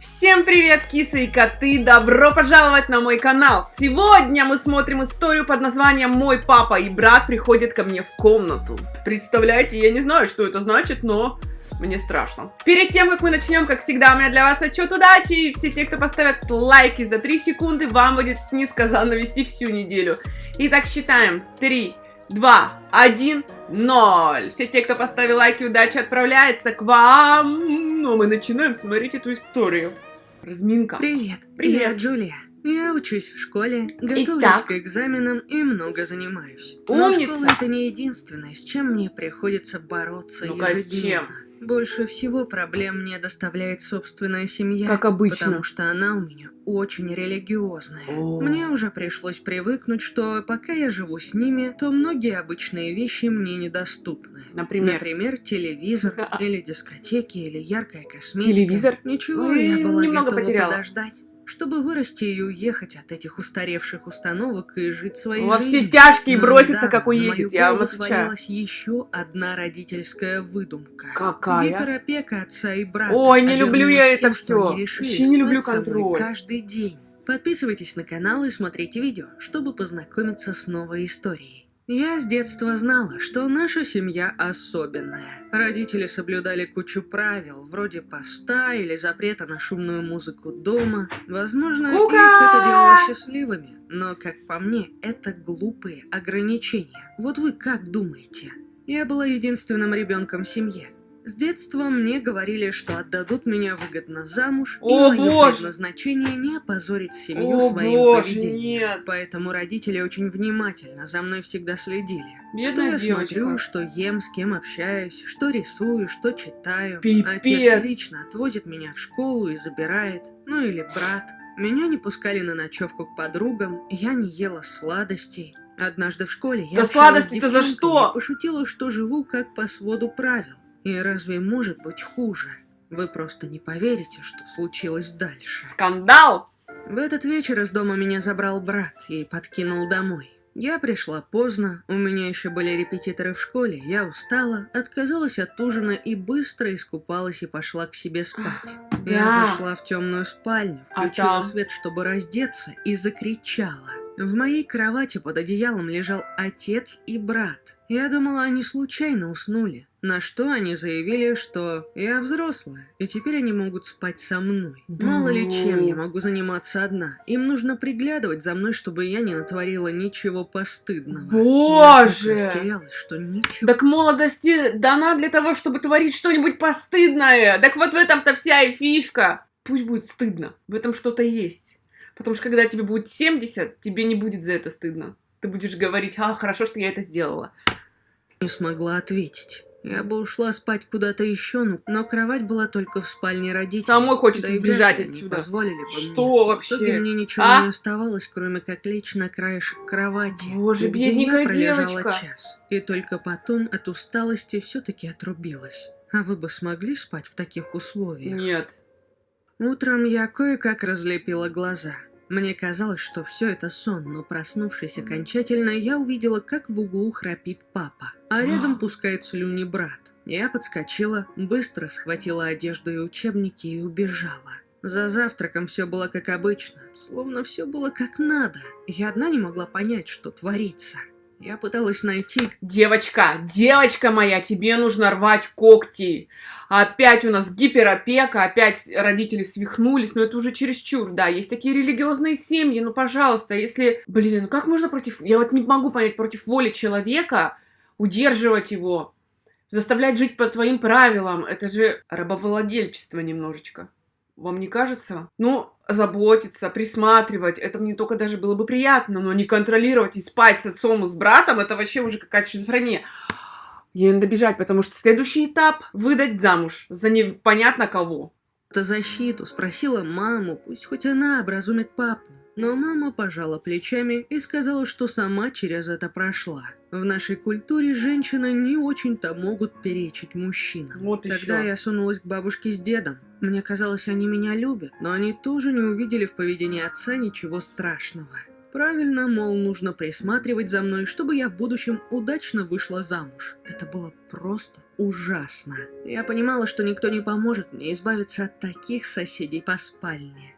Всем привет, кисы и коты! Добро пожаловать на мой канал! Сегодня мы смотрим историю под названием «Мой папа и брат приходят ко мне в комнату». Представляете, я не знаю, что это значит, но мне страшно. Перед тем, как мы начнем, как всегда, у меня для вас отчет удачи. И все те, кто поставят лайки за 3 секунды, вам будет несказанно вести всю неделю. Итак, считаем. 3, 2, 1, 0. Все те, кто поставил лайки, удачи отправляется к вам. Ну, мы начинаем смотреть эту историю. Разминка. Привет, Привет. я Джулия. Я учусь в школе, готовлюсь Итак. к экзаменам и много занимаюсь. Но Умница. школа это не единственное, с чем мне приходится бороться с ежедневно. Больше всего проблем мне доставляет собственная семья. Как обычно. Потому что она у меня очень религиозная. О. Мне уже пришлось привыкнуть, что пока я живу с ними, то многие обычные вещи мне недоступны. Например? Например, телевизор, или дискотеки, или яркая косметика. Телевизор? Ничего, Ой, я была немного готова потеряла. подождать, чтобы вырасти и уехать от этих устаревших установок и жить своей Во все жизнью. тяжкие Но бросится, недавно как уедет, я вам отвечаю. еще одна родительская выдумка. Какая? Гиперопека отца и брата. Ой, не люблю я это решили Вообще не люблю контроль. каждый день. Подписывайтесь на канал и смотрите видео, чтобы познакомиться с новой историей. Я с детства знала, что наша семья особенная. Родители соблюдали кучу правил, вроде поста или запрета на шумную музыку дома. Возможно, Скука! их это делало счастливыми, но, как по мне, это глупые ограничения. Вот вы как думаете? Я была единственным ребенком в семье. С детства мне говорили, что отдадут меня выгодно замуж, О, и мое боже! предназначение не опозорить семью О, своим боже, поведением. нет. Поэтому родители очень внимательно за мной всегда следили. что я девочка. смотрю, что ем, с кем общаюсь, что рисую, что читаю. Пипец. Отец лично отвозит меня в школу и забирает. Ну или брат. Меня не пускали на ночевку к подругам, я не ела сладостей. Однажды в школе я Да сладости-то за что? пошутила, что живу как по своду правил. И разве может быть хуже? Вы просто не поверите, что случилось дальше. Скандал! В этот вечер из дома меня забрал брат и подкинул домой. Я пришла поздно, у меня еще были репетиторы в школе, я устала, отказалась от ужина и быстро искупалась и пошла к себе спать. Я зашла в темную спальню, А включила там? свет, чтобы раздеться, и закричала. В моей кровати под одеялом лежал отец и брат. Я думала, они случайно уснули. На что они заявили, что я взрослая, и теперь они могут спать со мной. Мало ли чем ну. я могу заниматься одна. Им нужно приглядывать за мной, чтобы я не натворила ничего постыдного. Боже! Я растерялась, что ничего Так молодости дана для того, чтобы творить что-нибудь постыдное. Так вот в этом-то вся и фишка. Пусть будет стыдно. В этом что-то есть. Потому что когда тебе будет 70, тебе не будет за это стыдно. Ты будешь говорить, а, хорошо, что я это сделала. не смогла ответить. Я бы ушла спать куда-то еще, но- кровать была только в спальне родителей. Самой хочется Да сбежать они отсюда. позволили бы Что мне. В итоге вообще? мне ничего А? не оставалось, кроме как лечь на краешек кровати. Боже, где бедненькая я девочка. час. И только потом от усталости все-таки отрубилась. А вы бы смогли спать в таких условиях? Нет. Утром я кое-как разлепила глаза. Мне казалось, что все это сон, но проснувшись окончательно, я увидела, как в углу храпит папа, а рядом пускает слюни брат. Я подскочила, быстро схватила одежду и учебники и убежала. За завтраком все было как обычно, словно все было как надо. Я одна не могла понять, что творится. Я пыталась найти, Девочка, девочка моя, тебе нужно рвать когти. Опять у нас гиперопека, опять родители свихнулись, но это уже чересчур, да, есть такие религиозные семьи, ну, пожалуйста, если... Блин, ну как можно против... Я вот не могу понять, против воли человека удерживать его, заставлять жить по твоим правилам, это же рабовладельчество немножечко. Вам не кажется? Ну, заботиться, присматривать, это мне только даже было бы приятно, но не контролировать и спать с отцом и с братом, это вообще уже какая-то шизофрения. Ей надо бежать, потому что следующий этап – выдать замуж за непонятно кого. то защиту, спросила маму, пусть хоть она образумит папу. Но мама пожала плечами и сказала, что сама через это прошла. В нашей культуре женщины не очень-то могут перечить мужчинам. Вот Тогда еще. я сунулась к бабушке с дедом. Мне казалось, они меня любят, но они тоже не увидели в поведении отца ничего страшного. Правильно, мол, нужно присматривать за мной, чтобы я в будущем удачно вышла замуж. Это было просто ужасно. Я понимала, что никто не поможет мне избавиться от таких соседей по спальне.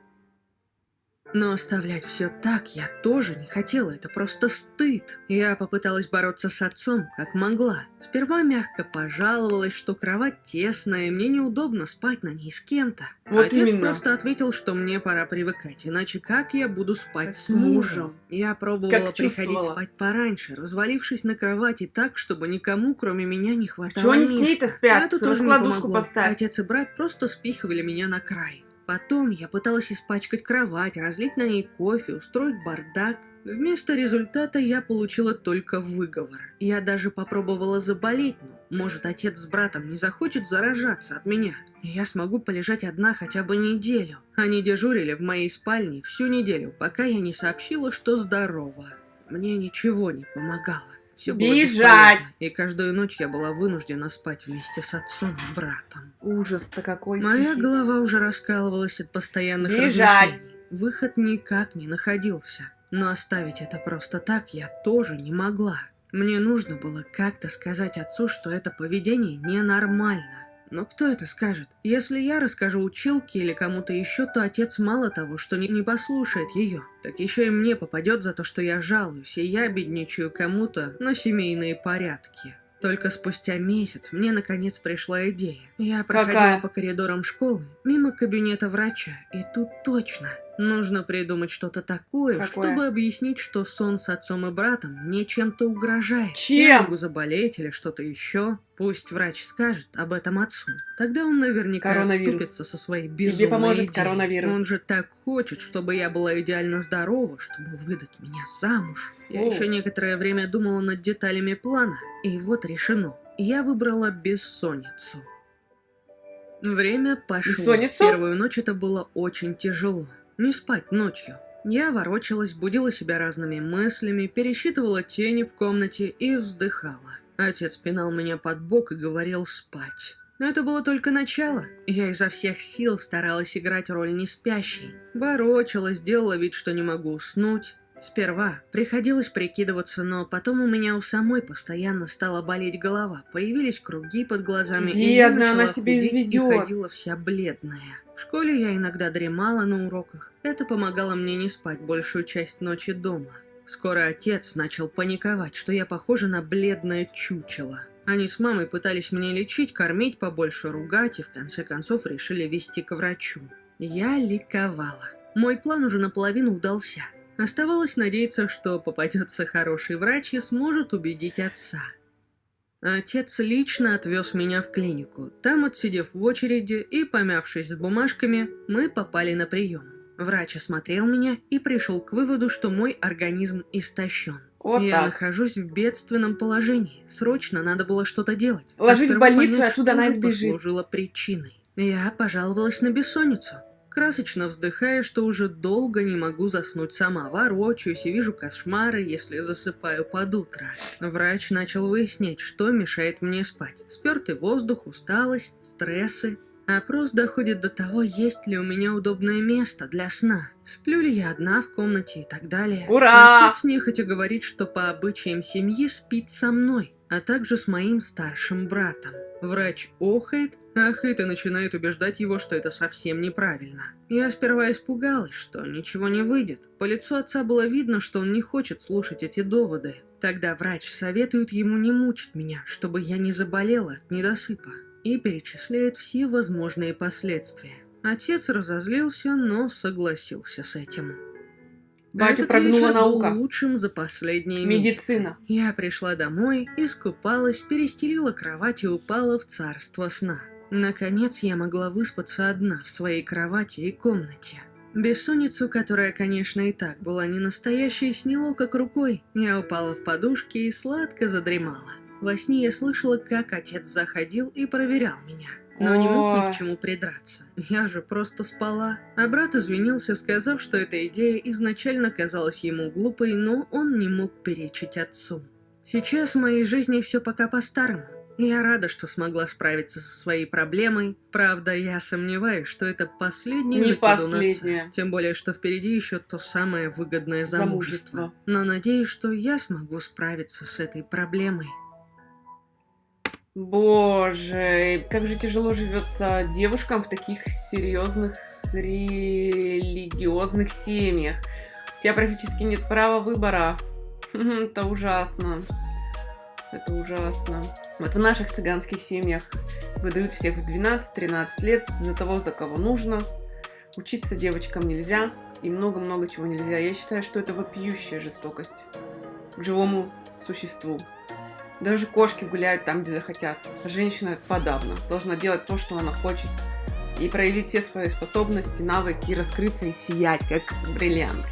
Но оставлять все так я тоже не хотела, это просто стыд. Я попыталась бороться с отцом, как могла. Сперва мягко пожаловалась, что кровать тесная, и мне неудобно спать на ней с кем-то. Вот Отец именно. просто ответил, что мне пора привыкать, иначе как я буду спать Как с мужем? Я пробовала Как приходить спать пораньше, развалившись на кровати так, чтобы никому, кроме меня, не хватало Чего они с ней-то спят? Это тоже не помогло. поставь. Отец и брат просто спихивали меня на край. Потом я пыталась испачкать кровать, разлить на ней кофе, устроить бардак. Вместо результата я получила только выговор. Я даже попробовала заболеть, но, может, отец с братом не захочет заражаться от меня. Я смогу полежать одна хотя бы неделю. Они дежурили в моей спальне всю неделю, пока я не сообщила, что здорова. Мне ничего не помогало. Все было Бежать! и каждую ночь я была вынуждена спать вместе с отцом и братом. Ужас-то какой. Моя тихий. голова уже раскалывалась от постоянных Бежать! размышлений. Выход никак не находился. Но оставить это просто так я тоже не могла. Мне нужно было как-то сказать отцу, что это поведение ненормально. Но кто это скажет? Если я расскажу училке или кому-то еще, то отец мало того, что не, не послушает ее, так еще и мне попадет за то, что я жалуюсь, и я бедничаю кому-то на семейные порядки. Только спустя месяц мне наконец пришла идея. Я проходила Какая? по коридорам школы, мимо кабинета врача, и тут точно нужно придумать что-то такое, Какое? чтобы объяснить, что сон с отцом и братом мне чем-то угрожает. Чем? Я могу заболеть или что-то еще. Пусть врач скажет об этом отцу. Тогда он наверняка отступится со своей безумной поможет идеей. коронавирус. Он же так хочет, чтобы я была идеально здорова, чтобы выдать меня замуж. Я Фу. еще некоторое время думала над деталями плана, и вот решено. Я выбрала бессонницу. Время пошло. Бессонницу? Первую ночь это было очень тяжело. Не спать ночью. Я ворочалась, будила себя разными мыслями, пересчитывала тени в комнате и вздыхала. Отец пинал меня под бок и говорил спать. Но это было только начало. Я изо всех сил старалась играть роль неспящей. Ворочалась, делала вид, что не могу уснуть. Сперва приходилось прикидываться, но потом у меня у самой постоянно стала болеть голова, появились круги под глазами, и я Бедная, она начала себя худеть и изведет. ходила вся бледная. В школе я иногда дремала на уроках. Это помогало мне не спать большую часть ночи дома. Скоро отец начал паниковать, что я похожа на бледное чучело. Они с мамой пытались меня лечить, кормить побольше, ругать и в конце концов решили вести к врачу. Я ликовала. Мой план уже наполовину удался. Оставалось надеяться, что попадется хороший врач и сможет убедить отца. Отец лично отвез меня в клинику. Там, отсидев в очереди и помявшись с бумажками, мы попали на прием. Врач осмотрел меня и пришел к выводу, что мой организм истощен. Вот Я так. нахожусь в бедственном положении. Срочно надо было что-то делать. Ложить в А больницу, понять, оттуда она же сбежит. послужило причиной. Я пожаловалась на бессонницу. Красочно вздыхая, что уже долго не могу заснуть сама. Ворочаюсь и вижу кошмары, если засыпаю под утро. Врач начал выяснять, что мешает мне спать. Спертый воздух, усталость, стрессы. Опрос доходит до того, есть ли у меня удобное место для сна. Сплю ли я одна в комнате и так далее. Ура! Отец нехотя говорит, что по обычаям семьи спит со мной, а также с моим старшим братом. Врач охает, ахает и начинает убеждать его, что это совсем неправильно. Я сперва испугалась, что ничего не выйдет. По лицу отца было видно, что он не хочет слушать эти доводы. Тогда врач советует ему не мучить меня, чтобы я не заболела от недосыпа, и перечисляет все возможные последствия. Отец разозлился, но согласился с этим. Батю Этот прогнула вечер наука. был лучшим за последние Медицина. месяцы. Я пришла домой, искупалась, перестелила кровать и упала в царство сна. Наконец я могла выспаться одна в своей кровати и комнате. Бессонницу, которая, конечно, и так была не настоящей, сняло как рукой. Я упала в подушки и сладко задремала. Во сне я слышала, как отец заходил и проверял меня. Но не мог ни к чему придраться. Я же просто спала. А брат извинился, сказав, что эта идея изначально казалась ему глупой, но он не мог перечить отцу. Сейчас в моей жизни все пока по-старому. Я рада, что смогла справиться со своей проблемой. Правда, я сомневаюсь, что это последний Не последняя. Тем более, что впереди еще то самое выгодное замужество. Замужество. Но надеюсь, что я смогу справиться с этой проблемой. Боже, как же тяжело живется девушкам в таких серьезных религиозных семьях. У тебя практически нет права выбора. Это ужасно. Это ужасно. Вот в наших цыганских семьях выдают всех в 12-13 лет за того, за кого нужно. Учиться девочкам нельзя. И много-много чего нельзя. Я считаю, что это вопиющая жестокость к живому существу. Даже кошки гуляют там, где захотят. Женщина подавно должна делать то, что она хочет. И проявить все свои способности, навыки, раскрыться и сиять, как бриллиант.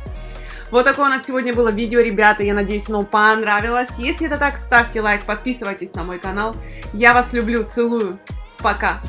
Вот такое у нас сегодня было видео, ребята. Я надеюсь, оно понравилось. Если это так, ставьте лайк, подписывайтесь на мой канал. Я вас люблю, целую. Пока.